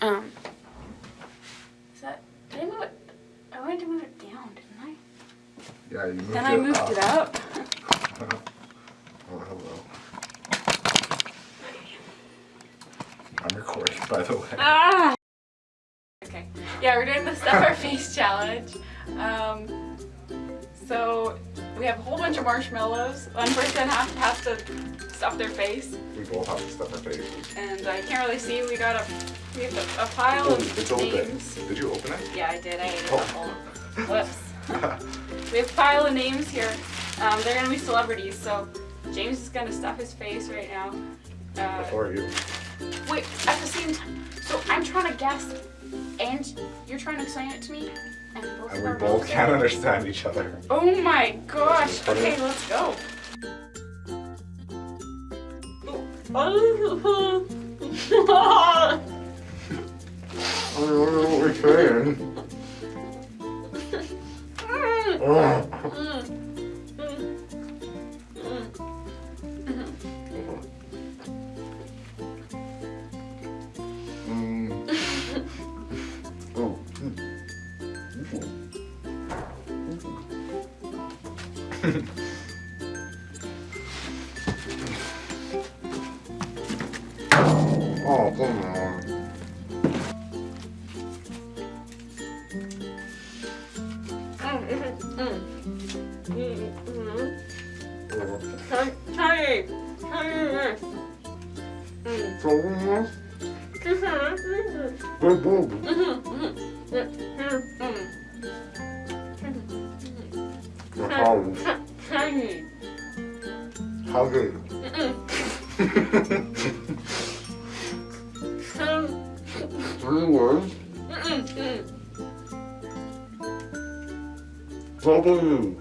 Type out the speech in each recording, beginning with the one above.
Um. Is that? Did I move it? I wanted to move it down, didn't I? Yeah, you moved Then it I moved up. it up. Oh, hello. I'm recording, by the way. Ah. Okay. Yeah, we're doing the stuff our face challenge. Um. So we have a whole bunch of marshmallows. One person has, has to stuff their face, We both have to stuff our faces. and I can't really see. We got a we have a, a pile Oh, of it's open. names. Did you open it? Yeah, I did. I ate a Oh. couple. Whoops. We have a pile of names here. Um, they're gonna be celebrities. So James is gonna stuff his face right now. Uh, Before you. wait, at the same time. So I'm trying to guess, and you're trying to explain it to me, and both And of we our both can't are- understand each other. Oh my gosh. Okay, let's go. Oh. Oh. Oh, come on. Tiny, tiny. So, good boob. Your house. Tiny. How good? Three words. W.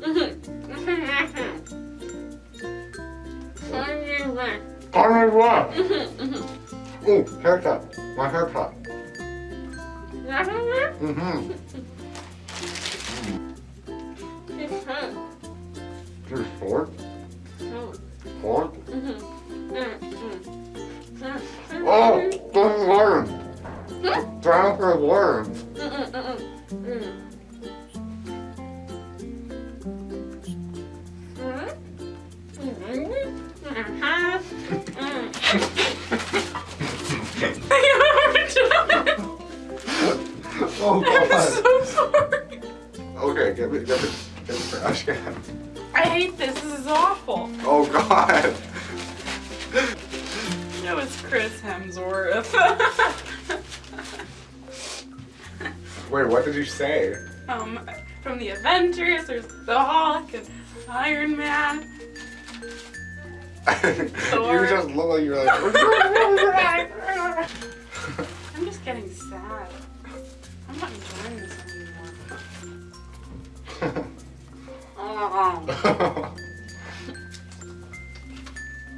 Conrad what? Oh, haircut. My haircut. Mm-hmm. Three, four. Four. Oh, don't learn. Down for learn. Oh, I'm so sorry. Okay, get me, get me, get me trash can. I hate this. This is awful. Oh, God. That was Chris Hemsworth. Wait, what did you say? um, from the Avengers, there's the Hulk and Iron Man. you just look like you're like. I'm just getting sad. I'm not enjoying this Oh, Um green.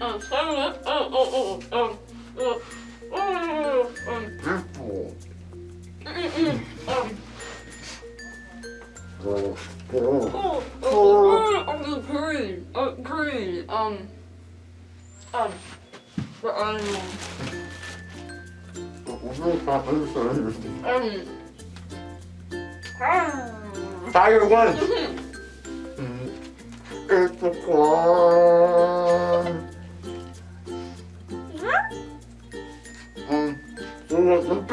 oh, so, oh, oh, oh, oh, oh, oh, um, Purple. mm, oh, green, oh, green, um, um, the um, one. It's a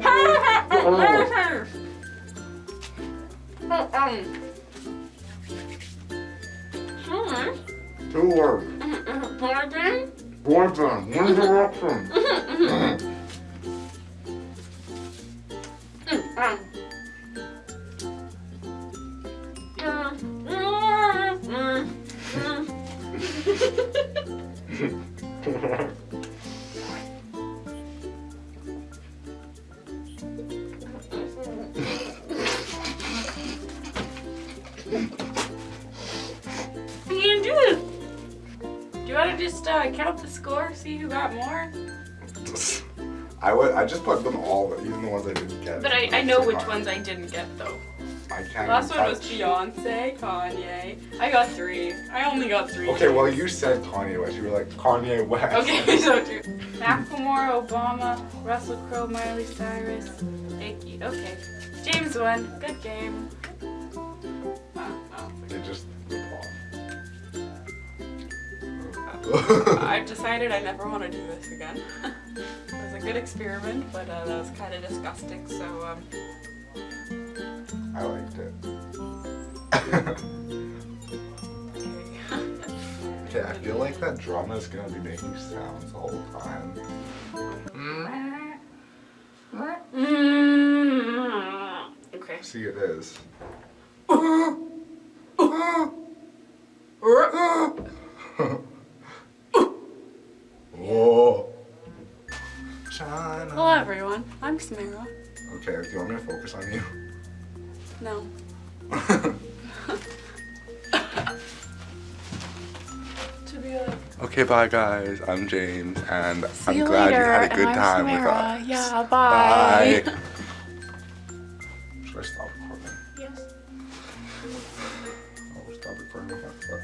clown. Um, Two words. Boyfriend. One direction. just uh, count the score, see who got more? I would. I just put them all, but even the ones I didn't get. But I, I know which ones I didn't get though. I can't. Last one was. Beyonce, Kanye. I got three. I only got three. Okay, well you said Kanye West. You were like Kanye West. Okay, so two. Macklemore, Obama, Russell Crowe, Miley Cyrus, Iggy. Okay. James won. Good game. Oh, oh. They just rip off. I've decided I never want to do this again. it was a good experiment, but uh, that was kind of disgusting. So um, I liked it. okay. I feel like that drum is gonna be making sounds the whole time. Okay. See, it is. Whoa. Hello everyone. I'm Samara. Okay, do you want me to focus on you? No. To be like. okay, bye guys. I'm James, and See I'm you glad later. you had a good and I'm time with us. Yeah. Bye. Bye. Should I stop recording? Yes. Oh, stop recording with my foot.